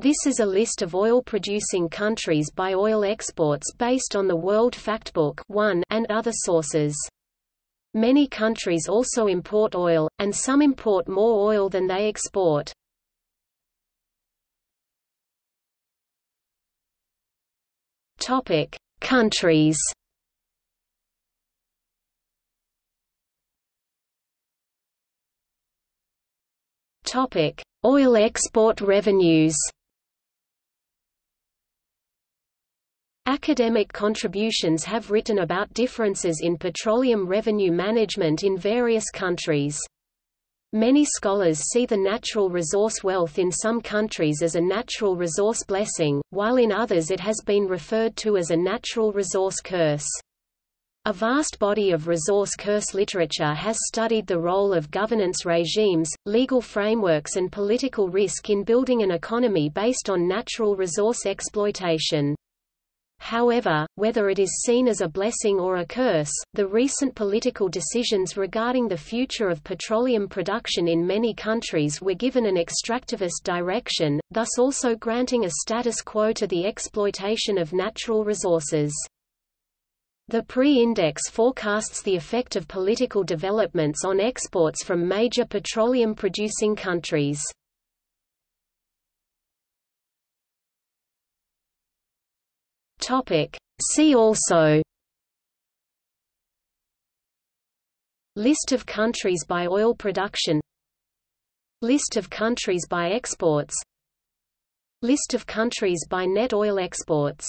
This is a list of oil-producing countries by oil exports based on the World Factbook 1 and other sources. Many countries also import oil, and some import more oil than they export. Topic: Countries. Topic: Oil export revenues. Academic contributions have written about differences in petroleum revenue management in various countries. Many scholars see the natural resource wealth in some countries as a natural resource blessing, while in others it has been referred to as a natural resource curse. A vast body of resource curse literature has studied the role of governance regimes, legal frameworks and political risk in building an economy based on natural resource exploitation. However, whether it is seen as a blessing or a curse, the recent political decisions regarding the future of petroleum production in many countries were given an extractivist direction, thus also granting a status quo to the exploitation of natural resources. The PRIX index forecasts the effect of political developments on exports from major petroleum-producing countries. Topic. See also. List of countries by oil production. List of countries by exports. List of countries by net oil exports